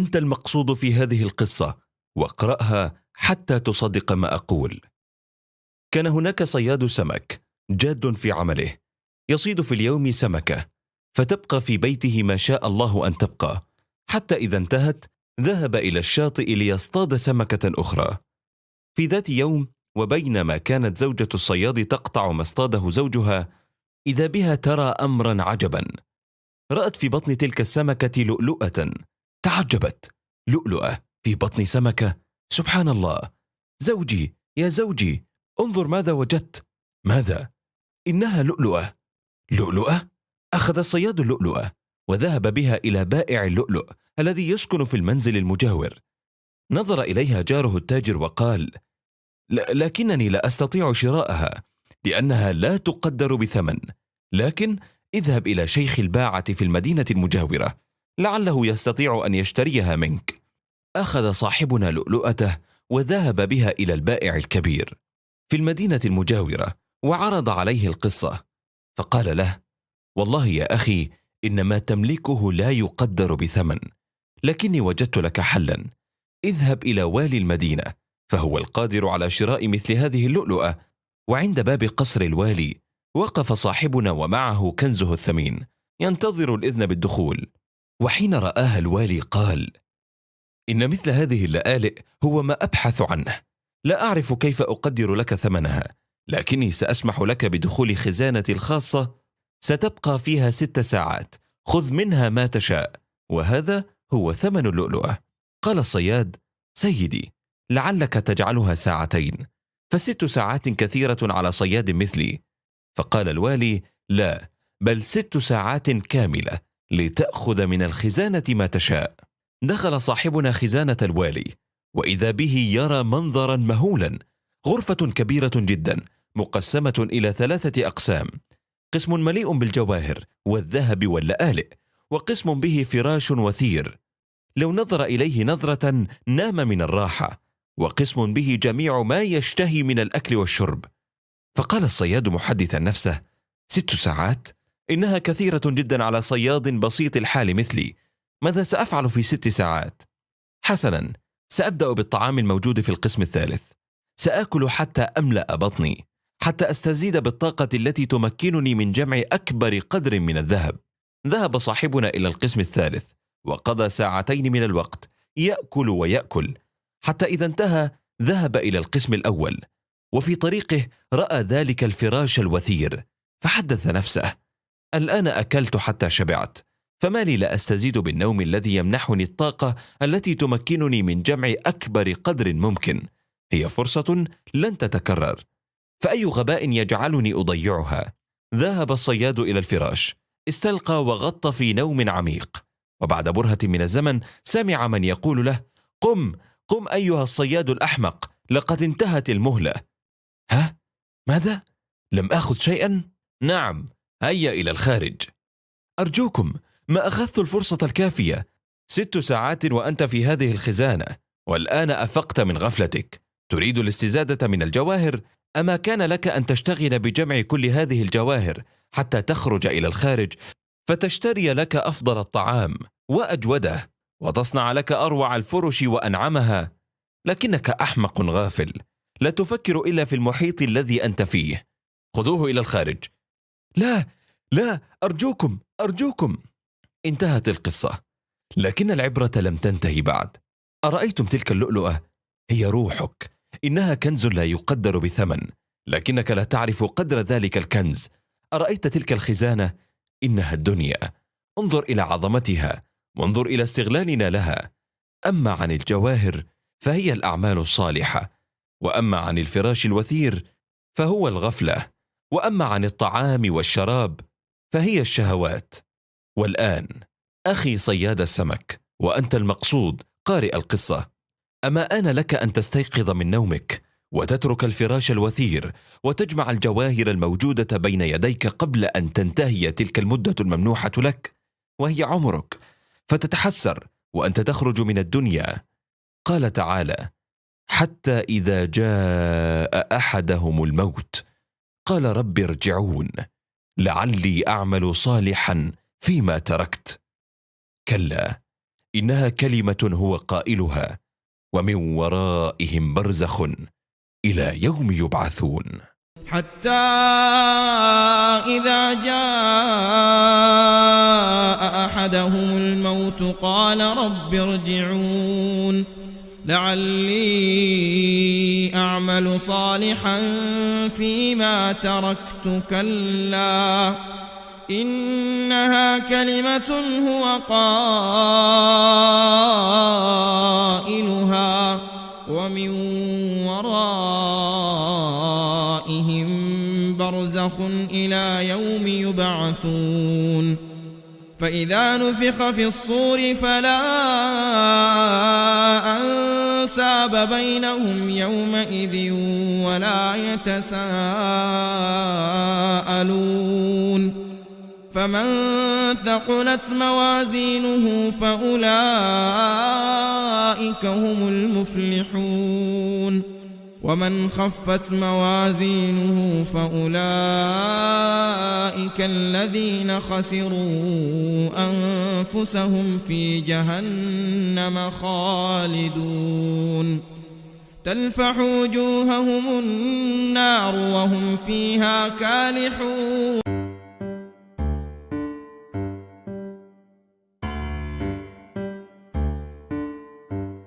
وانت المقصود في هذه القصة واقرأها حتى تصدق ما أقول. كان هناك صياد سمك جاد في عمله يصيد في اليوم سمكة فتبقى في بيته ما شاء الله أن تبقى. حتى إذا انتهت ذهب إلى الشاطئ ليصطاد سمكة أخرى. في ذات يوم وبينما كانت زوجة الصياد تقطع ما اصطاده زوجها إذا بها ترى امرا عجبا. رأت في بطن تلك السمكة لؤلؤة. تعجبت لؤلؤة في بطن سمكة. سبحان الله. زوجي يا زوجي انظر ماذا وجدت. ماذا؟ إنها لؤلؤة. لؤلؤة؟ أخذ الصياد اللؤلؤه وذهب بها إلى بائع اللؤلؤ الذي يسكن في المنزل المجاور. نظر إليها جاره التاجر وقال لكنني لا أستطيع شراءها لأنها لا تقدر بثمن. لكن اذهب إلى شيخ الباعة في المدينة المجاورة. لعله يستطيع أن يشتريها منك. أخذ صاحبنا لؤلؤته وذهب بها إلى البائع الكبير في المدينة المجاورة وعرض عليه القصة. فقال له والله يا أخي ان ما تملكه لا يقدر بثمن لكني وجدت لك حلا. اذهب إلى والي المدينة فهو القادر على شراء مثل هذه اللؤلؤة. وعند باب قصر الوالي وقف صاحبنا ومعه كنزه الثمين ينتظر الإذن بالدخول. وحين رآها الوالي قال إن مثل هذه اللآلئ هو ما أبحث عنه. لا أعرف كيف أقدر لك ثمنها لكني سأسمح لك بدخول خزانتي الخاصة. ستبقى فيها ست ساعات. خذ منها ما تشاء. وهذا هو ثمن اللؤلؤة. قال الصياد سيدي لعلك تجعلها ساعتين. فست ساعات كثيرة على صياد مثلي. فقال الوالي لا بل ست ساعات كاملة. لتأخذ من الخزانة ما تشاء. دخل صاحبنا خزانة الوالي وإذا به يرى منظرا مهولا غرفة كبيرة جدا مقسمة إلى ثلاثة أقسام. قسم مليء بالجواهر والذهب واللآلئ وقسم به فراش وثير. لو نظر إليه نظرة نام من الراحة وقسم به جميع ما يشتهي من الأكل والشرب. فقال الصياد محدثا نفسه ست ساعات؟ إنها كثيرة جدا على صياد بسيط الحال مثلي. ماذا سأفعل في ست ساعات؟ حسنا سأبدأ بالطعام الموجود في القسم الثالث. سآكل حتى أملأ بطني حتى أستزيد بالطاقة التي تمكنني من جمع أكبر قدر من الذهب. ذهب صاحبنا إلى القسم الثالث وقضى ساعتين من الوقت يأكل ويأكل. حتى إذا انتهى ذهب إلى القسم الأول وفي طريقه رأى ذلك الفراش الوثير فحدث نفسه. الآن أكلت حتى شبعت فما لي لا أستزيد بالنوم الذي يمنحني الطاقة التي تمكنني من جمع أكبر قدر ممكن. هي فرصة لن تتكرر. فأي غباء يجعلني أضيعها؟ ذهب الصياد إلى الفراش استلقى وغط في نوم عميق. وبعد برهة من الزمن سمع من يقول له قم قم أيها الصياد الأحمق لقد انتهت المهلة. ها؟ ماذا؟ لم آخذ شيئا؟ نعم هيا إلى الخارج. أرجوكم ما أخذت الفرصة الكافية؟ ست ساعات وأنت في هذه الخزانة والآن أفقت من غفلتك. تريد الاستزادة من الجواهر؟ أما كان لك أن تشتغل بجمع كل هذه الجواهر حتى تخرج إلى الخارج فتشتري لك أفضل الطعام وأجوده وتصنع لك أروع الفرش وأنعمها. لكنك أحمق غافل. لا تفكر إلا في المحيط الذي أنت فيه. خذوه إلى الخارج. لا لا أرجوكم أرجوكم. انتهت القصة. لكن العبرة لم تنتهي بعد. أرأيتم تلك اللؤلؤة؟ هي روحك. إنها كنز لا يقدر بثمن. لكنك لا تعرف قدر ذلك الكنز. أرأيت تلك الخزانة؟ إنها الدنيا. انظر إلى عظمتها. وانظر إلى استغلالنا لها. أما عن الجواهر فهي الأعمال الصالحة. وأما عن الفراش الوثير فهو الغفلة. وأما عن الطعام والشراب فهي الشهوات. والآن أخي صياد السمك وأنت المقصود قارئ القصة. أما آن لك أن تستيقظ من نومك وتترك الفراش الوثير وتجمع الجواهر الموجودة بين يديك قبل أن تنتهي تلك المدة الممنوحة لك وهي عمرك. فتتحسر وأنت تخرج من الدنيا. قال تعالى حتى إذا جاء أحدهم الموت قال رب ارجعون لعلي أعمل صالحا فيما تركت. كلا إنها كلمة هو قائلها ومن ورائهم برزخ إلى يوم يبعثون. حتى إذا جاء أحدهم الموت قال رب ارجعون. لعلي أعمل صالحا فيما تركت. كلا إنها كلمة هو قائلها ومن ورائهم برزخ إلى يوم يبعثون. فإذا نفخ في الصور فلا أنساب بينهم يومئذ ولا يتساءلون فمن ثقلت موازينه فأولئك هم المفلحون ومن خفت موازينه فأولئك الذين خسروا أنفسهم في جهنم خالدون. تلفح وجوههم النار وهم فيها كالحون.